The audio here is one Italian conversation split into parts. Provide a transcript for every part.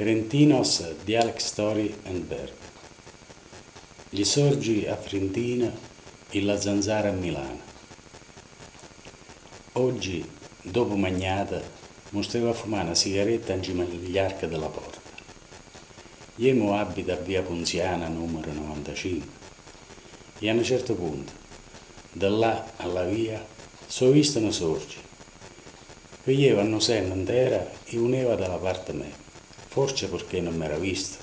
Ferentinos Dialect Story and Bird. Gli sorgi a Frentina e la zanzara a Milano. Oggi, dopo magnata, mostrava a fumare una sigaretta in cima all'arca della porta. Iemo abita a via Punziana numero 95 e a un certo punto, da là alla via, so visto una sorgi che io hanno senno intera e uneva dalla parte mia forse perché non mi era visto.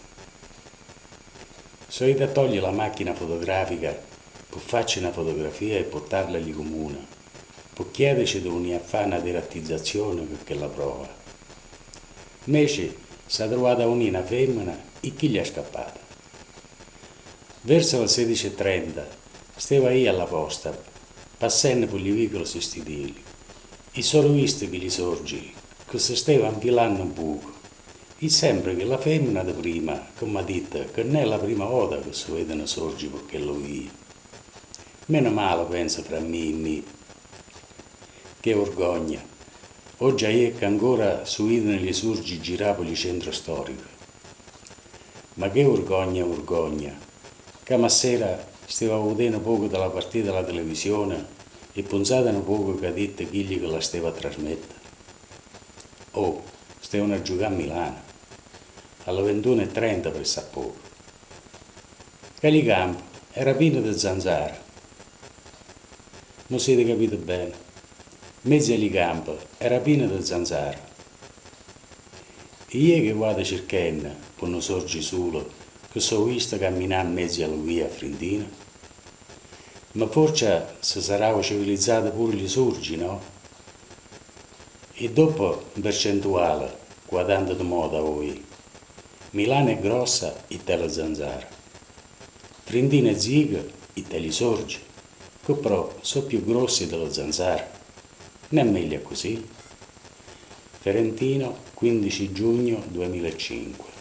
Sono ido a togliere la macchina fotografica per farci una fotografia e portarla lì comune, per chiederci di venire a fare una derattizzazione perché la prova. Invece si è trovata una femmina e chi gli è scappata. Verso le 16.30 stava io alla posta, passando per gli vicoli sostituili, e sono visto che gli sorgi, che si stava infilando un buco e sempre che la femmina di prima, come ha detto, che non è la prima volta che si vedono sorgi perché lo via. Meno male, penso, fra me e me. Che vergogna. Oggi è che ancora si vedono le sorgi girare per il centro storico. Ma che vergogna, vergogna. Che sera stavo vedendo poco della partita della televisione e pensate un poco che ha detto chi che la stava a trasmettere. Oh, stavano a giocare a Milano alle 21.30 per poco. Calicampo era pieno di zanzare. Non siete capito bene. Mezzo Calicampo era pieno di zanzare. E io che vado cercando, non sorgi solo, che so visto camminare in mezzo alla via a Frentina, ma forse si sarà civilizzato pure gli sorgi, no? E dopo, percentuale, guardando di moda voi, Milano è grossa e te la zanzara. Trentino è ziga e te li sorge, che però sono più grossi della zanzara. Non è meglio così. Ferentino, 15 giugno 2005